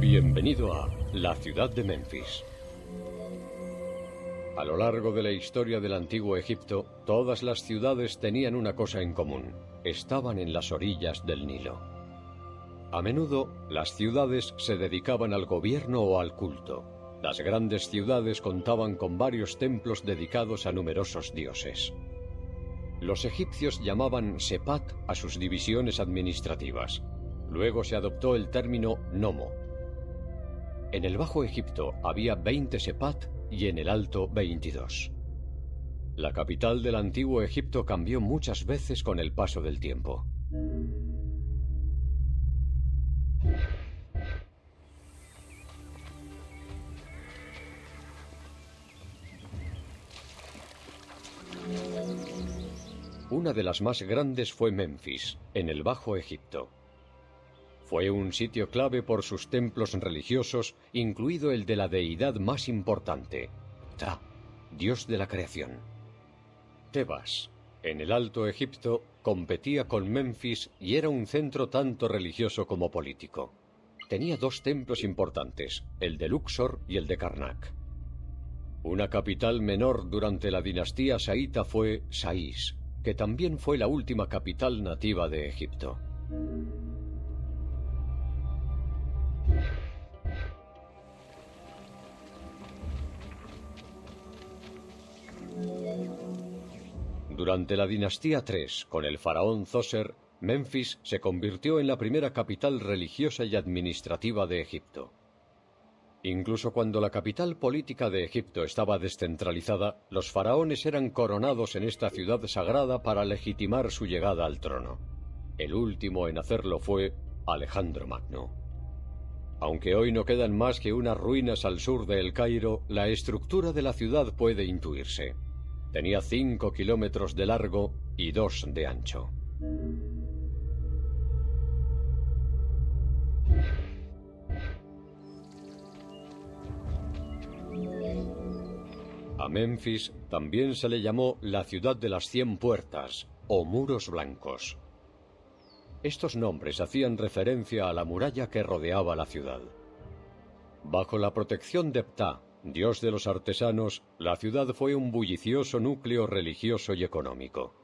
Bienvenido a la ciudad de Memphis. A lo largo de la historia del antiguo Egipto, todas las ciudades tenían una cosa en común. Estaban en las orillas del Nilo. A menudo, las ciudades se dedicaban al gobierno o al culto. Las grandes ciudades contaban con varios templos dedicados a numerosos dioses. Los egipcios llamaban Sepat a sus divisiones administrativas. Luego se adoptó el término Nomo. En el Bajo Egipto había 20 Sepat y en el Alto 22. La capital del antiguo Egipto cambió muchas veces con el paso del tiempo. Una de las más grandes fue Memphis, en el Bajo Egipto. Fue un sitio clave por sus templos religiosos, incluido el de la deidad más importante, Ta, dios de la creación. Tebas, en el Alto Egipto, competía con Memphis y era un centro tanto religioso como político. Tenía dos templos importantes, el de Luxor y el de Karnak. Una capital menor durante la dinastía saíta fue Saís, que también fue la última capital nativa de Egipto. Durante la dinastía III, con el faraón Zoser, Memphis se convirtió en la primera capital religiosa y administrativa de Egipto. Incluso cuando la capital política de Egipto estaba descentralizada, los faraones eran coronados en esta ciudad sagrada para legitimar su llegada al trono. El último en hacerlo fue Alejandro Magno. Aunque hoy no quedan más que unas ruinas al sur de El Cairo, la estructura de la ciudad puede intuirse. Tenía cinco kilómetros de largo y dos de ancho. A Memphis también se le llamó la ciudad de las cien puertas o muros blancos. Estos nombres hacían referencia a la muralla que rodeaba la ciudad. Bajo la protección de Ptah, Dios de los artesanos, la ciudad fue un bullicioso núcleo religioso y económico.